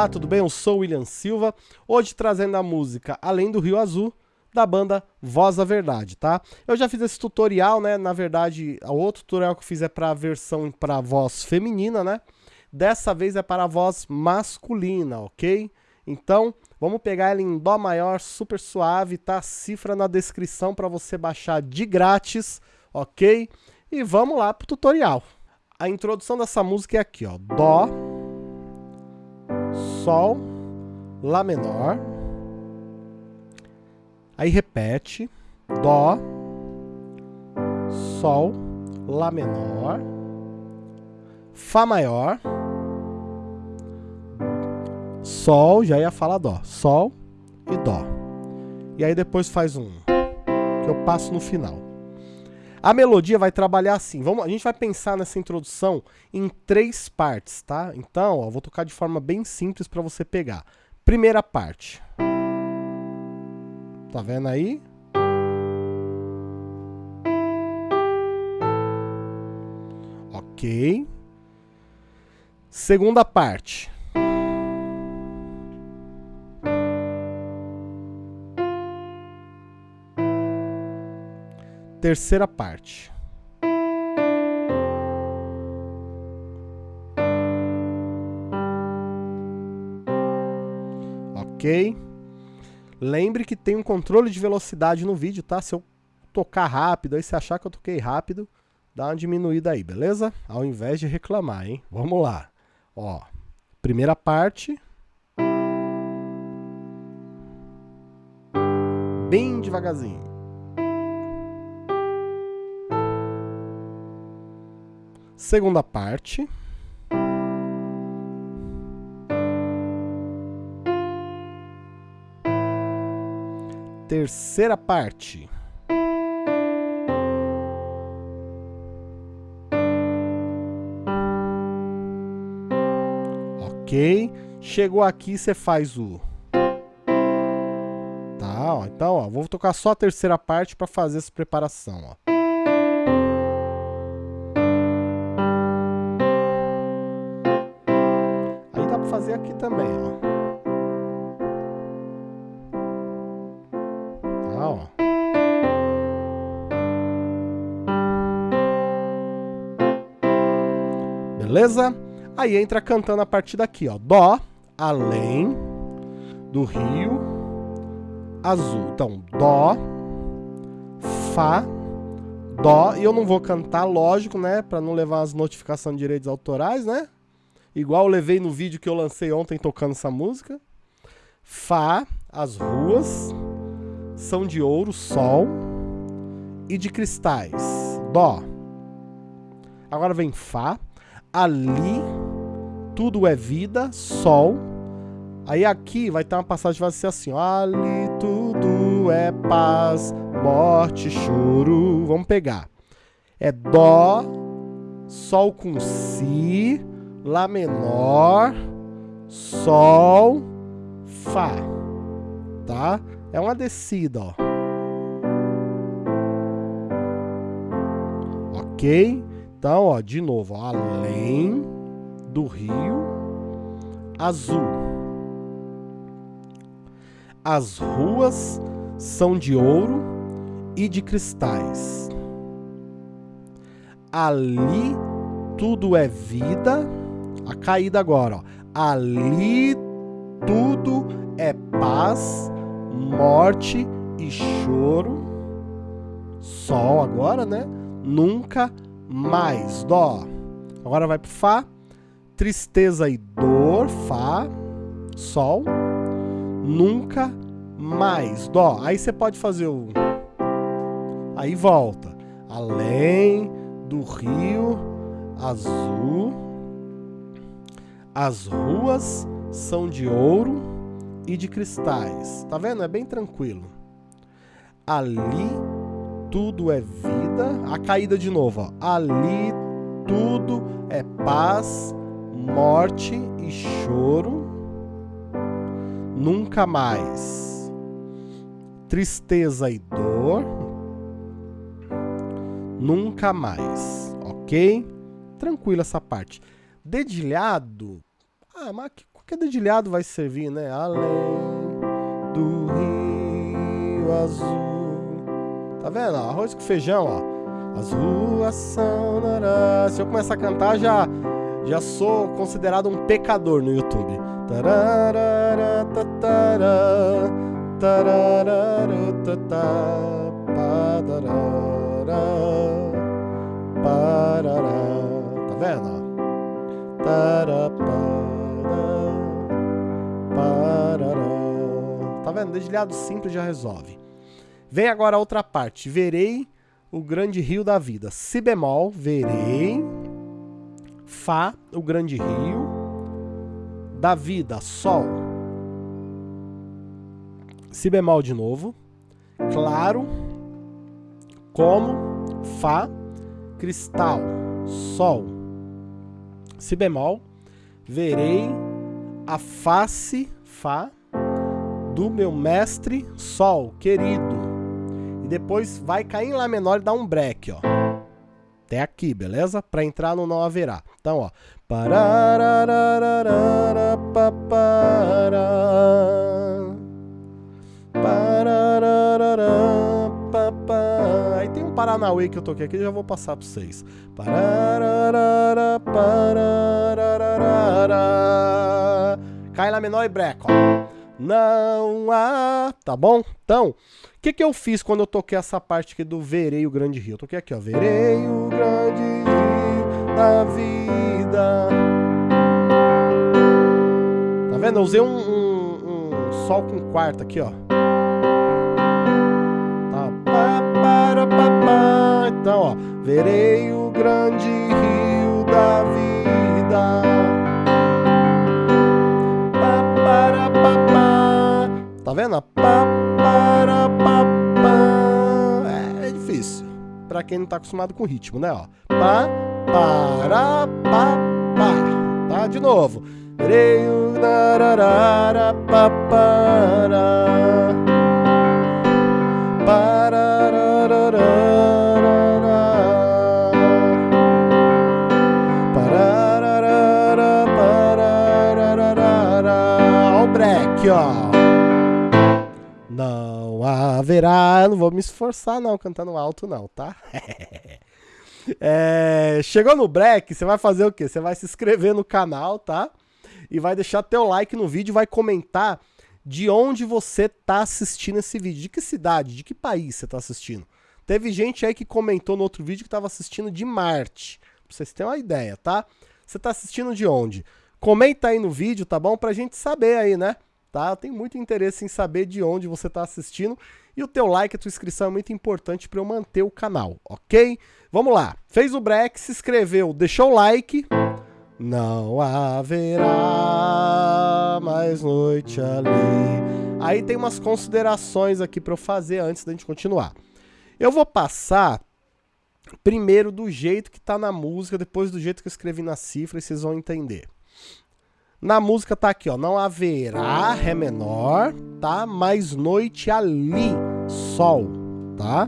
Olá, tudo bem? Eu sou William Silva, hoje trazendo a música Além do Rio Azul, da banda Voz da Verdade, tá? Eu já fiz esse tutorial, né? Na verdade, o outro tutorial que eu fiz é para a versão para voz feminina, né? Dessa vez é para a voz masculina, ok? Então, vamos pegar ela em Dó maior, super suave, tá? Cifra na descrição para você baixar de grátis, ok? E vamos lá pro tutorial. A introdução dessa música é aqui, ó. Dó, Sol, Lá menor. Aí repete. Dó, Sol, Lá menor. Fá maior. Sol, já ia falar Dó. Sol e Dó. E aí depois faz um que eu passo no final. A melodia vai trabalhar assim. Vamos, a gente vai pensar nessa introdução em três partes, tá? Então, ó, vou tocar de forma bem simples para você pegar. Primeira parte. Tá vendo aí? Ok. Segunda parte. Terceira parte. Ok? Lembre que tem um controle de velocidade no vídeo, tá? Se eu tocar rápido, aí se achar que eu toquei rápido, dá uma diminuída aí, beleza? Ao invés de reclamar, hein? Vamos lá. Ó, primeira parte. Bem devagarzinho. Segunda parte. Terceira parte. Ok. Chegou aqui, você faz o... Tá, ó. Então, ó, vou tocar só a terceira parte para fazer essa preparação, ó. Fazer aqui também, ó. Tá, ó. Beleza? Aí entra cantando a partir daqui, ó. Dó, além do rio azul. Então, Dó, Fá, Dó. E eu não vou cantar, lógico, né? Pra não levar as notificações de direitos autorais, né? Igual levei no vídeo que eu lancei ontem tocando essa música. Fá, as ruas são de ouro, sol e de cristais. Dó. Agora vem Fá. Ali tudo é vida, sol. Aí aqui vai ter uma passagem que vai ser assim, ali tudo é paz, morte, choro. Vamos pegar. É dó, sol com si, Lá menor, Sol, Fá, tá? É uma descida, ó. Ok? Então, ó, de novo, ó, além do rio azul. As ruas são de ouro e de cristais. Ali tudo é vida a caída agora, ó. Ali tudo é paz, morte e choro. Sol agora, né? Nunca mais. Dó. Agora vai pro Fá. Tristeza e dor. Fá. Sol. Nunca mais. Dó. Aí você pode fazer o. Aí volta. Além do rio azul as ruas são de ouro e de cristais. Tá vendo? É bem tranquilo. Ali tudo é vida. A caída de novo, ó. Ali tudo é paz, morte e choro. Nunca mais. Tristeza e dor. Nunca mais. Ok? Tranquilo essa parte. Dedilhado. Ah, mas qualquer dedilhado vai servir, né? Além do rio azul. Tá vendo? Arroz com feijão, ó. As ruas são... Se eu começar a cantar, já, já sou considerado um pecador no YouTube. Tararara, tatara, tararara, padarara. Tá vendo? Tá vendo? Dedilhado simples já resolve. Vem agora a outra parte. Verei o grande rio da vida. Si bemol, verei. Fá, o grande rio. Da vida, sol. Si bemol de novo. Claro. Como. Fá. Cristal. Sol si bemol, verei a face, Fá, do meu mestre Sol, querido. E depois vai cair em Lá menor e dar um break, ó. Até aqui, beleza? Para entrar no não haverá. Então, ó. Aí tem um Paranauê que eu toquei aqui, já vou passar para vocês. Cai lá menor e breca, ó. Não há, tá bom? Então, o que que eu fiz quando eu toquei essa parte aqui do Verei o Grande Rio? Eu toquei aqui, ó. Verei o Grande Rio da vida. Tá vendo? Eu usei um, um, um sol com quarta aqui, ó. Então, ó, verei o grande rio da vida. Tá vendo? É, é difícil. Pra quem não tá acostumado com ritmo, né? Ó. Pá, para, pá, pá. Tá? De novo. Verei o dararara, pá, para. aqui, ó. Haverá. Não vou me esforçar, não, cantando alto, não, tá? é, chegou no break, você vai fazer o quê? Você vai se inscrever no canal, tá? E vai deixar teu like no vídeo, vai comentar de onde você tá assistindo esse vídeo. De que cidade, de que país você tá assistindo. Teve gente aí que comentou no outro vídeo que tava assistindo de Marte. Pra vocês terem uma ideia, tá? Você tá assistindo de onde? Comenta aí no vídeo, tá bom? Pra gente saber aí, né? Tá? Eu tenho muito interesse em saber de onde você está assistindo e o teu like, a tua inscrição é muito importante para eu manter o canal, ok? Vamos lá. Fez o break, se inscreveu, deixou o like. Não haverá mais noite ali. Aí tem umas considerações aqui para eu fazer antes da gente continuar. Eu vou passar primeiro do jeito que está na música, depois do jeito que eu escrevi na cifra e vocês vão entender. Na música tá aqui, ó. Não haverá Ré menor, tá? Mais noite ali, Sol, tá?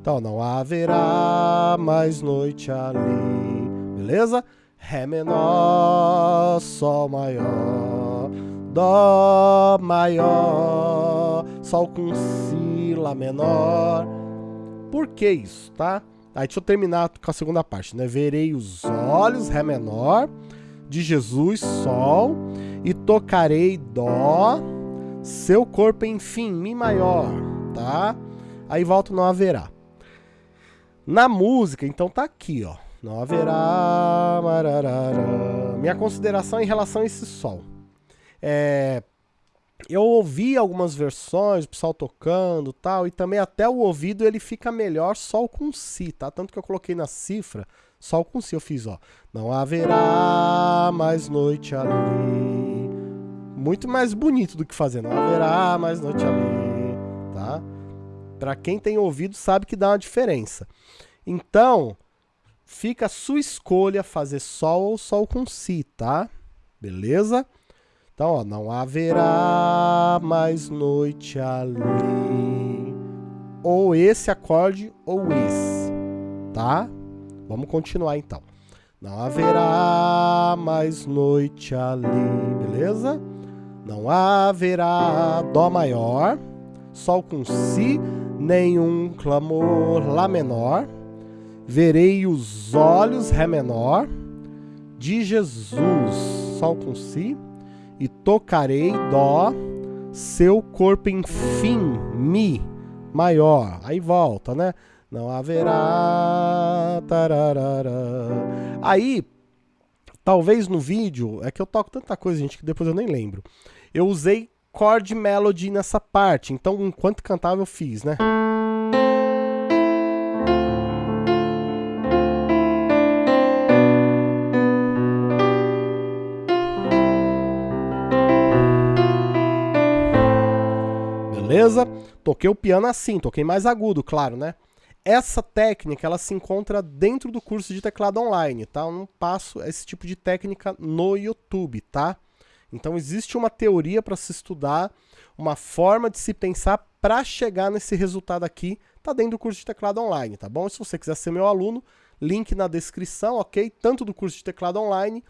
Então, não haverá mais noite ali, beleza? Ré menor, Sol maior, Dó maior, Sol com Si, Lá menor. Por que isso, tá? Aí deixa eu terminar com a segunda parte, né? Verei os olhos, Ré menor, de Jesus, Sol, e tocarei Dó, seu corpo, enfim, Mi maior, tá? Aí volta não haverá. Na música, então tá aqui, ó. Não haverá. Mararara. Minha consideração em relação a esse Sol. É, eu ouvi algumas versões, o pessoal tocando tal, e também até o ouvido ele fica melhor Sol com Si, tá? Tanto que eu coloquei na cifra Sol com Si eu fiz, ó. Não haverá mais noite ali. Muito mais bonito do que fazer. Não haverá mais noite ali, tá? Pra quem tem ouvido sabe que dá uma diferença. Então, fica a sua escolha fazer Sol ou Sol com Si, tá? Beleza? Então, ó, não haverá mais noite ali. Ou esse acorde ou esse, tá? Vamos continuar então. Não haverá mais noite ali, beleza? Não haverá Dó maior, Sol com Si, nenhum clamor Lá menor. Verei os olhos, Ré menor, de Jesus, Sol com Si, e tocarei Dó, seu corpo enfim, Mi maior. Aí volta, né? Não haverá. Tararara. Aí, talvez no vídeo, é que eu toco tanta coisa, gente, que depois eu nem lembro. Eu usei chord melody nessa parte, então enquanto cantava eu fiz, né? Beleza? Toquei o piano assim, toquei mais agudo, claro, né? Essa técnica, ela se encontra dentro do curso de teclado online, tá? Eu não passo esse tipo de técnica no YouTube, tá? Então existe uma teoria para se estudar, uma forma de se pensar para chegar nesse resultado aqui, tá dentro do curso de teclado online, tá bom? se você quiser ser meu aluno, link na descrição, ok? Tanto do curso de teclado online,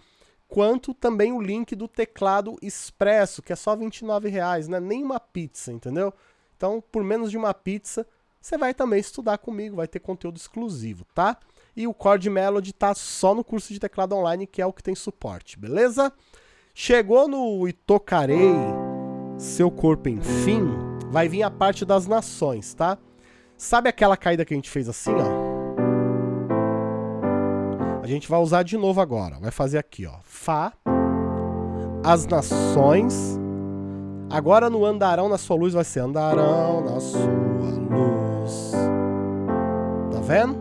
quanto também o link do teclado expresso, que é só 29 reais, né? Nem uma pizza, entendeu? Então, por menos de uma pizza, você vai também estudar comigo, vai ter conteúdo exclusivo, tá? E o Chord Melody tá só no curso de teclado online, que é o que tem suporte, beleza? Chegou no E Tocarei Seu Corpo Enfim, vai vir a parte das nações, tá? Sabe aquela caída que a gente fez assim, ó? A gente vai usar de novo agora. Vai fazer aqui, ó. Fá, as nações. Agora no andarão na sua luz vai ser andarão na sua vendo?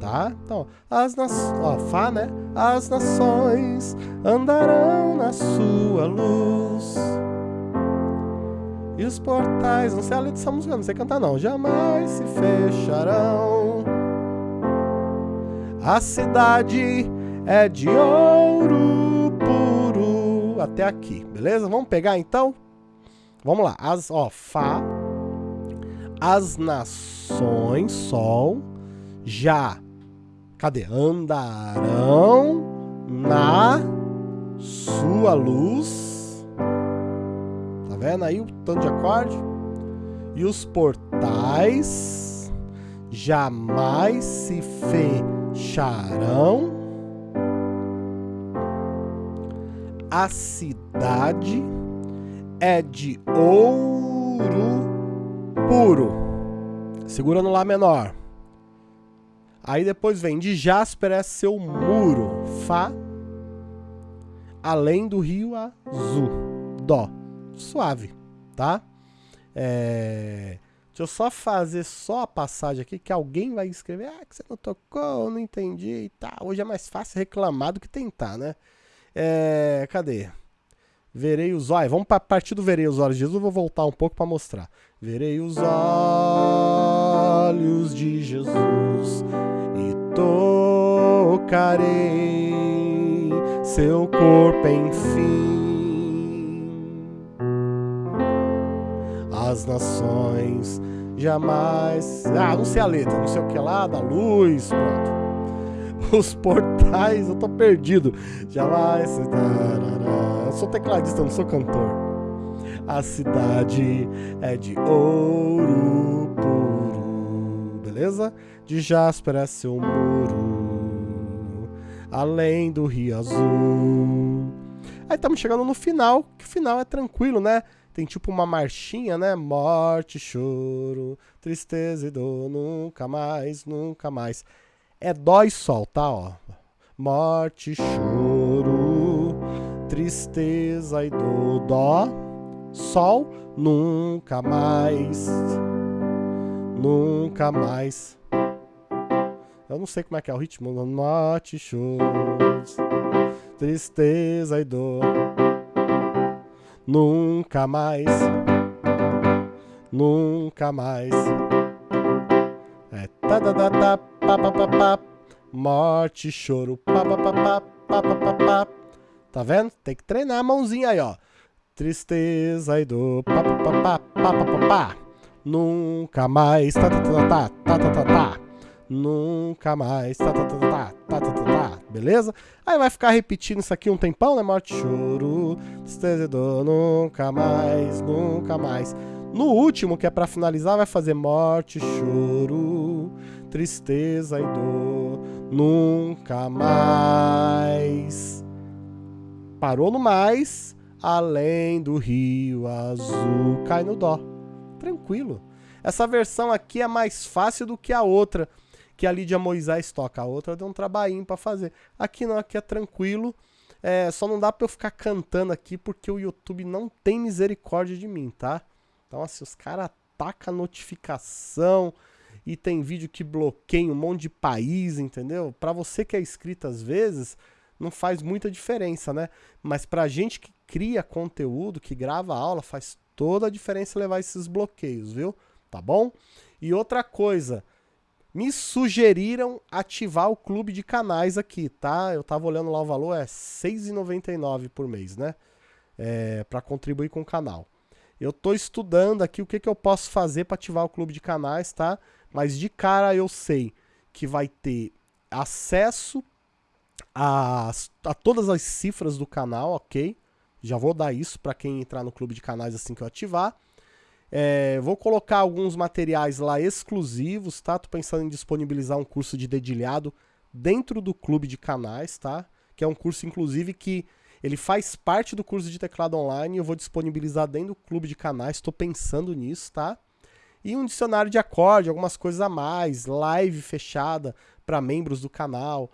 Tá? Então, as nações, ó, Fá, né? As nações andarão na sua luz. E os portais, não sei a letra dessa música, não sei cantar não, jamais se fecharão. A cidade é de ouro puro. Até aqui, beleza? Vamos pegar então? Vamos lá. As, ó, Fá. As nações, Sol. Já. Cadê? Andarão na sua luz. Tá vendo aí o tanto de acorde? E os portais jamais se fecharão. A cidade é de ouro puro. Segura no Lá menor. Aí depois vem de jasper é seu muro. Fá. Além do rio azul. Dó. Suave, tá? É... Deixa eu só fazer só a passagem aqui, que alguém vai escrever, ah, que você não tocou, não entendi e tá. Hoje é mais fácil reclamar do que tentar, né? É, cadê? Verei os olhos. Vamos para partir do verei os olhos de Jesus. Eu vou voltar um pouco para mostrar. Verei os olhos de Jesus tocarei seu corpo enfim. As nações jamais. Ah, não sei a letra, não sei o que lá, da luz, pronto. Os portais, eu tô perdido. Jamais. Eu sou tecladista, não sou cantor. A cidade é de ouro puro. Beleza? De jasper é seu muro. Além do rio azul. Aí estamos chegando no final, que o final é tranquilo, né? Tem tipo uma marchinha, né? Morte, choro, tristeza e dor, nunca mais, nunca mais é dó e sol, tá? Ó. Morte, choro, tristeza e dor, dó, sol, nunca mais, nunca mais. Eu não sei como é que é o ritmo. Não mate shows, tristeza e dor. Nunca mais, nunca mais. É ta-ta-ta-ta. morte, choro, papapá, papapá. Tá vendo? Tem que treinar a mãozinha aí, ó. Tristeza e dor, papapá, papapá. Nunca mais, ta ta ta ta ta ta ta nunca mais. Tá, tá, tá, tá, tá, tá, tá, tá, beleza? Aí vai ficar repetindo isso aqui um tempão, né? Morte, choro, tristeza e dor, nunca mais, nunca mais. No último, que é para finalizar, vai fazer morte, choro, tristeza e dor, nunca mais. Parou no mais, além do rio azul, cai no dó. Tranquilo. Essa versão aqui é mais fácil do que a outra, que a Lídia Moisés toca. A outra deu um trabalhinho para fazer. Aqui não, aqui é tranquilo. É, só não dá para eu ficar cantando aqui porque o YouTube não tem misericórdia de mim, tá? Então, assim, os caras atacam a notificação e tem vídeo que bloqueia um monte de país, entendeu? Para você que é inscrito às vezes, não faz muita diferença, né? Mas pra gente que cria conteúdo, que grava aula, faz toda a diferença levar esses bloqueios, viu? Tá bom? E outra coisa, me sugeriram ativar o clube de canais aqui, tá? Eu tava olhando lá o valor, é R$ 6,99 por mês, né? É, para contribuir com o canal. Eu tô estudando aqui o que, que eu posso fazer para ativar o clube de canais, tá? Mas de cara eu sei que vai ter acesso a, a todas as cifras do canal, ok? Já vou dar isso para quem entrar no clube de canais assim que eu ativar. É, vou colocar alguns materiais lá exclusivos, tá? Tô pensando em disponibilizar um curso de dedilhado dentro do clube de canais, tá? Que é um curso, inclusive, que ele faz parte do curso de teclado online. Eu vou disponibilizar dentro do clube de canais. Estou pensando nisso, tá? E um dicionário de acorde, algumas coisas a mais, live fechada para membros do canal.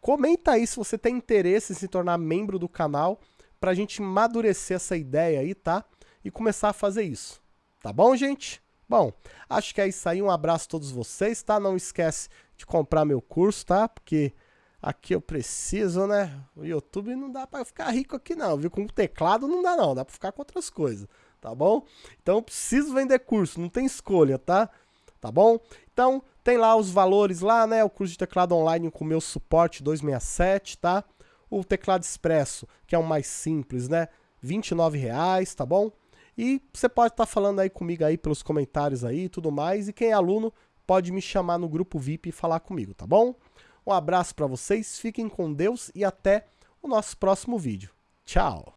Comenta aí se você tem interesse em se tornar membro do canal para a gente amadurecer essa ideia aí, tá? E começar a fazer isso. Tá bom, gente? Bom, acho que é isso aí. Um abraço a todos vocês, tá? Não esquece de comprar meu curso, tá? Porque aqui eu preciso, né? O YouTube não dá para ficar rico aqui não, viu? Com o teclado não dá não, dá para ficar com outras coisas, tá bom? Então eu preciso vender curso, não tem escolha, tá? Tá bom? Então tem lá os valores lá, né? O curso de teclado online com meu suporte 267, tá? O teclado expresso, que é o mais simples, né? R$ reais, tá bom? E você pode estar tá falando aí comigo aí pelos comentários aí e tudo mais. E quem é aluno pode me chamar no grupo VIP e falar comigo, tá bom? Um abraço para vocês, fiquem com Deus e até o nosso próximo vídeo. Tchau!